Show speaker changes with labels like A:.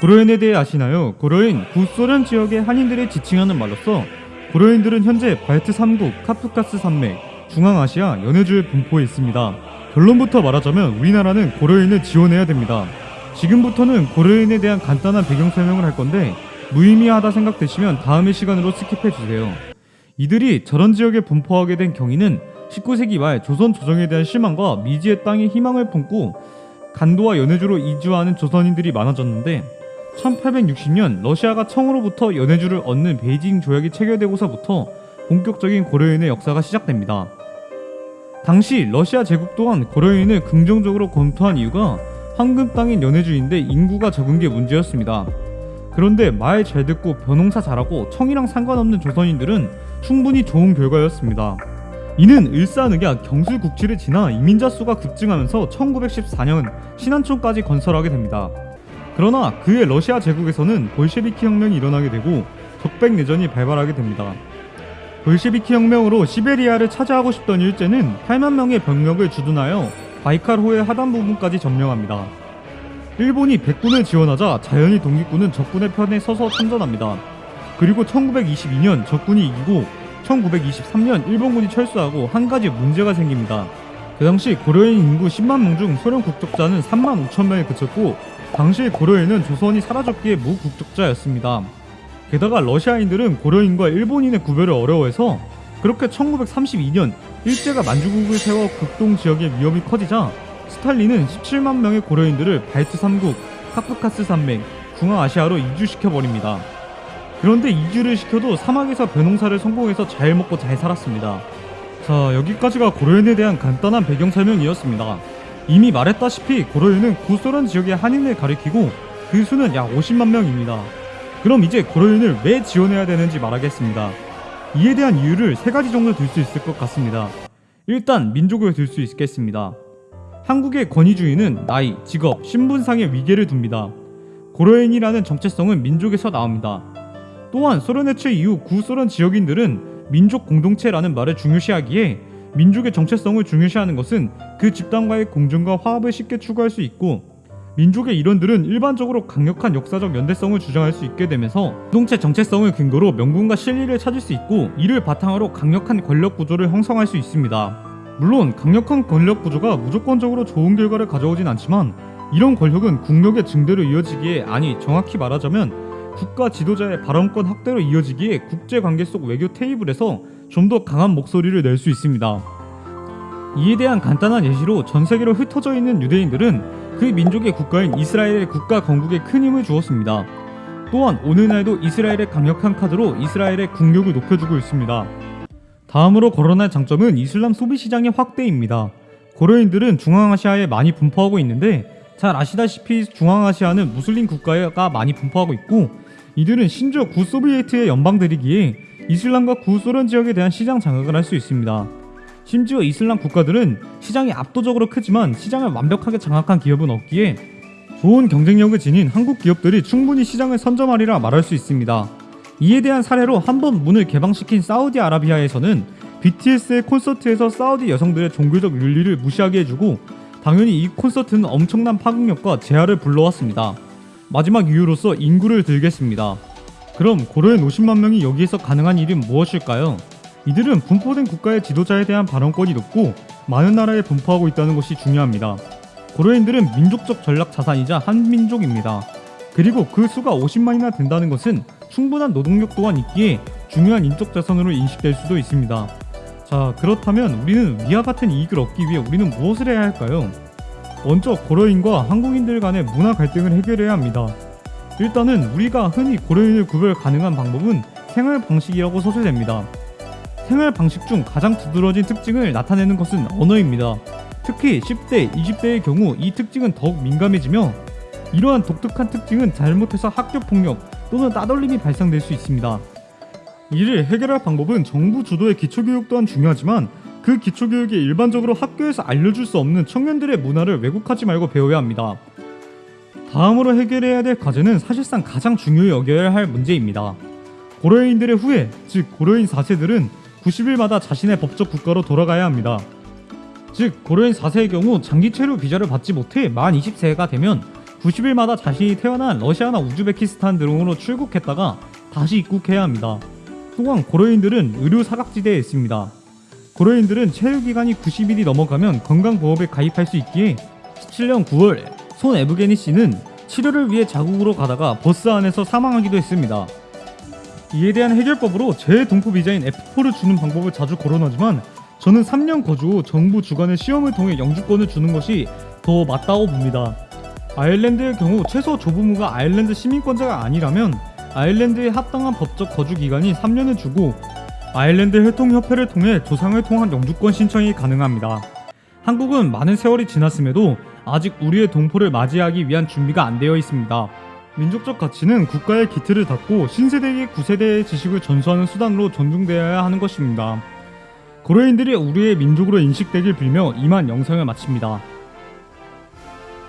A: 고려인에 대해 아시나요? 고려인 구소련 지역의 한인들을 지칭하는 말로서 고려인들은 현재 발트 3국, 카프카스 산맥, 중앙아시아, 연해주에 분포해 있습니다. 결론부터 말하자면 우리나라는 고려인을 지원해야 됩니다. 지금부터는 고려인에 대한 간단한 배경 설명을 할 건데 무의미하다 생각되시면 다음의 시간으로 스킵해 주세요. 이들이 저런 지역에 분포하게 된 경위는 19세기 말 조선 조정에 대한 실망과 미지의 땅에 희망을 품고 간도와 연해주로 이주하는 조선인들이 많아졌는데 1860년 러시아가 청으로부터 연해주를 얻는 베이징 조약이 체결되고서부터 본격적인 고려인의 역사가 시작됩니다. 당시 러시아 제국 또한 고려인을 긍정적으로 검토한 이유가 황금 땅인 연해주인데 인구가 적은 게 문제였습니다. 그런데 말 잘 듣고 벼농사 잘하고 청이랑 상관없는 조선인들은 충분히 좋은 결과였습니다. 이는 일사늑약 경술국지를 지나 이민자 수가 급증하면서 1914년 신안촌까지 건설하게 됩니다. 그러나 그해 러시아 제국에서는 볼셰비키 혁명이 일어나게 되고 적백 내전이 발발하게 됩니다. 볼셰비키 혁명으로 시베리아를 차지하고 싶던 일제는 8만 명의 병력을 주둔하여 바이칼호의 하단 부분까지 점령합니다. 일본이 백군을 지원하자 자연히 독립군은 적군의 편에 서서 참전합니다. 그리고 1922년 적군이 이기고 1923년 일본군이 철수하고 한 가지 문제가 생깁니다. 그 당시 고려인 인구 10만 명 중 소련 국적자는 3만 5천 명에 그쳤고 당시 고려인은 조선이 사라졌기에 무국적자였습니다. 게다가 러시아인들은 고려인과 일본인의 구별을 어려워해서 그렇게 1932년 일제가 만주국을 세워 극동 지역의 위협이 커지자 스탈린은 17만 명의 고려인들을 발트 3국, 카프카스 산맥, 중앙아시아로 이주시켜 버립니다. 그런데 이주를 시켜도 사막에서 벼농사를 성공해서 잘 먹고 잘 살았습니다. 자 여기까지가 고려인에 대한 간단한 배경 설명이었습니다. 이미 말했다시피 고려인은 구소련 지역의 한인을 가리키고 그 수는 약 50만 명입니다. 그럼 이제 고려인을 왜 지원해야 되는지 말하겠습니다. 이에 대한 이유를 세 가지 정도 들 수 있을 것 같습니다. 일단 민족을 들 수 있겠습니다. 한국의 권위주의는 나이, 직업, 신분상의 위계를 둡니다. 고려인이라는 정체성은 민족에서 나옵니다. 또한 소련 해체 이후 구소련 지역인들은 민족 공동체라는 말을 중요시하기에 민족의 정체성을 중요시하는 것은 그 집단과의 공존과 화합을 쉽게 추구할 수 있고 민족의 일원들은 일반적으로 강력한 역사적 연대성을 주장할 수 있게 되면서 공동체 정체성을 근거로 명분과 실리를 찾을 수 있고 이를 바탕으로 강력한 권력 구조를 형성할 수 있습니다. 물론 강력한 권력 구조가 무조건적으로 좋은 결과를 가져오진 않지만 이런 권력은 국력의 증대로 이어지기에 아니 정확히 말하자면 국가 지도자의 발언권 확대로 이어지기에 국제관계 속 외교 테이블에서 좀 더 강한 목소리를 낼 수 있습니다. 이에 대한 간단한 예시로 전 세계로 흩어져 있는 유대인들은 그 민족의 국가인 이스라엘의 국가 건국에 큰 힘을 주었습니다. 또한 오늘날도 이스라엘의 강력한 카드로 이스라엘의 국력을 높여주고 있습니다. 다음으로 거론할 장점은 이슬람 소비 시장의 확대입니다. 고려인들은 중앙아시아에 많이 분포하고 있는데 잘 아시다시피 중앙아시아는 무슬림 국가가 많이 분포하고 있고 이들은 심지어 구소비에트의 연방들이기에 이슬람과 구소련 지역에 대한 시장 장악을 할 수 있습니다. 심지어 이슬람 국가들은 시장이 압도적으로 크지만 시장을 완벽하게 장악한 기업은 없기에 좋은 경쟁력을 지닌 한국 기업들이 충분히 시장을 선점하리라 말할 수 있습니다. 이에 대한 사례로 한 번 문을 개방시킨 사우디아라비아에서는 BTS의 콘서트에서 사우디 여성들의 종교적 윤리를 무시하게 해주고 당연히 이 콘서트는 엄청난 파급력과 재화를 불러왔습니다. 마지막 이유로서 인구를 들겠습니다. 그럼 고려인 50만 명이 여기에서 가능한 일은 무엇일까요? 이들은 분포된 국가의 지도자에 대한 발언권이 높고 많은 나라에 분포하고 있다는 것이 중요합니다. 고려인들은 민족적 전략 자산이자 한민족입니다. 그리고 그 수가 50만이나 된다는 것은 충분한 노동력 또한 있기에 중요한 인적 자산으로 인식될 수도 있습니다. 자 그렇다면 우리는 위와 같은 이익을 얻기 위해 우리는 무엇을 해야 할까요? 먼저 고려인과 한국인들 간의 문화 갈등을 해결해야 합니다. 일단은 우리가 흔히 고려인을 구별 가능한 방법은 생활 방식이라고 소개됩니다. 생활 방식 중 가장 두드러진 특징을 나타내는 것은 언어입니다. 특히 10대, 20대의 경우 이 특징은 더욱 민감해지며 이러한 독특한 특징은 잘못해서 학교 폭력 또는 따돌림이 발생될 수 있습니다. 이를 해결할 방법은 정부 주도의 기초교육 또한 중요하지만 그 기초교육이 일반적으로 학교에서 알려줄 수 없는 청년들의 문화를 왜곡하지 말고 배워야 합니다. 다음으로 해결해야 될 과제는 사실상 가장 중요히 여겨야 할 문제입니다. 고려인들의 후예, 즉 고려인 4세들은 90일마다 자신의 법적 국가로 돌아가야 합니다. 즉 고려인 4세의 경우 장기 체류 비자를 받지 못해 만 20세가 되면 90일마다 자신이 태어난 러시아나 우즈베키스탄 등으로 출국했다가 다시 입국해야 합니다. 또한 고려인들은 의료 사각지대에 있습니다. 고려인들은 체류 기간이 90일이 넘어가면 건강보험에 가입할 수 있기에 17년 9월 손 에브게니 씨는 치료를 위해 자국으로 가다가 버스 안에서 사망하기도 했습니다. 이에 대한 해결법으로 재동포 비자인 F4를 주는 방법을 자주 거론하지만 저는 3년 거주 후 정부 주관의 시험을 통해 영주권을 주는 것이 더 맞다고 봅니다. 아일랜드의 경우 최소 조부모가 아일랜드 시민권자가 아니라면 아일랜드에 합당한 법적 거주 기간이 3년을 주고 아일랜드 혈통협회를 통해 조상을 통한 영주권 신청이 가능합니다. 한국은 많은 세월이 지났음에도 아직 우리의 동포를 맞이하기 위한 준비가 안 되어 있습니다. 민족적 가치는 국가의 기틀을 닫고 신세대에게 구세대의 지식을 전수하는 수단으로 존중되어야 하는 것입니다. 고려인들이 우리의 민족으로 인식되길 빌며 이만 영상을 마칩니다.